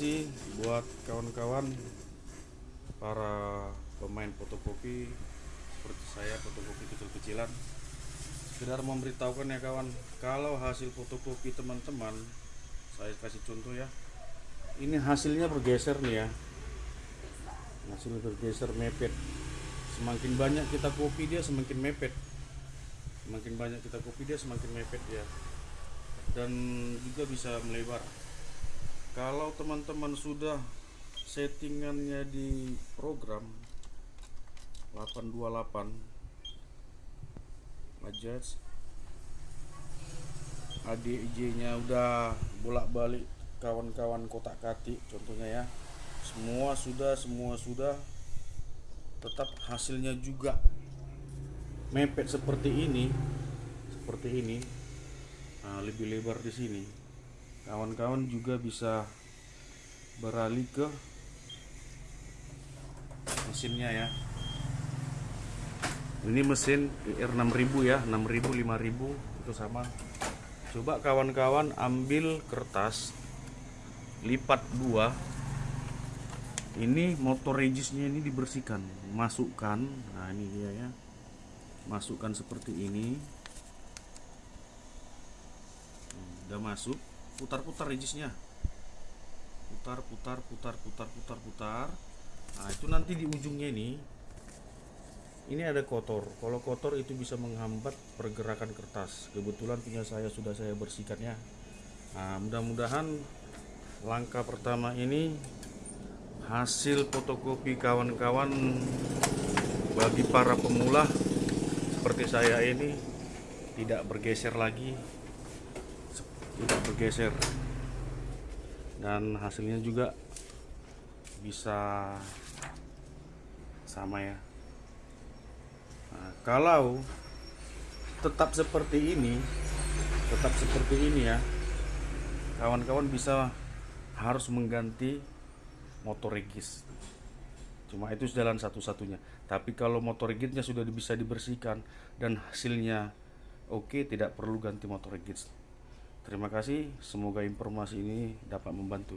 kasih buat kawan-kawan para pemain fotokopi seperti saya fotokopi kecil-kecilan. Sekedar memberitahukan ya kawan kalau hasil fotokopi teman-teman saya kasih contoh ya. Ini hasilnya bergeser nih ya. Hasil bergeser mepet. Semakin banyak kita kopi dia semakin mepet. Semakin banyak kita kopi dia semakin mepet ya. Dan juga bisa melebar kalau teman-teman sudah settingannya di program 828 adjust ADJ nya udah bolak-balik kawan-kawan kotak katik contohnya ya. Semua sudah semua sudah. Tetap hasilnya juga mepet seperti ini seperti ini. Nah, lebih lebar di sini kawan-kawan juga bisa beralih ke mesinnya ya. Ini mesin IR 6000 ya 6000 5000 itu sama. Coba kawan-kawan ambil kertas lipat dua. Ini motor regisnya ini dibersihkan masukkan. Nah ini dia ya. Masukkan seperti ini. Udah masuk putar-putar regisnya. Putar putar putar putar putar putar. Nah itu nanti di ujungnya ini ini ada kotor. Kalau kotor itu bisa menghambat pergerakan kertas. Kebetulan punya saya sudah saya bersihkan ya. Nah mudah-mudahan langkah pertama ini hasil fotokopi kawan-kawan bagi para pemula seperti saya ini tidak bergeser lagi tidak bergeser. Dan hasilnya juga bisa sama ya. Nah, kalau tetap seperti ini tetap seperti ini ya kawan-kawan bisa harus mengganti motor regis cuma itu jalan satu-satunya. Tapi kalau motor rigidnya sudah bisa dibersihkan dan hasilnya oke tidak perlu ganti motor rigid terima kasih semoga informasi ini dapat membantu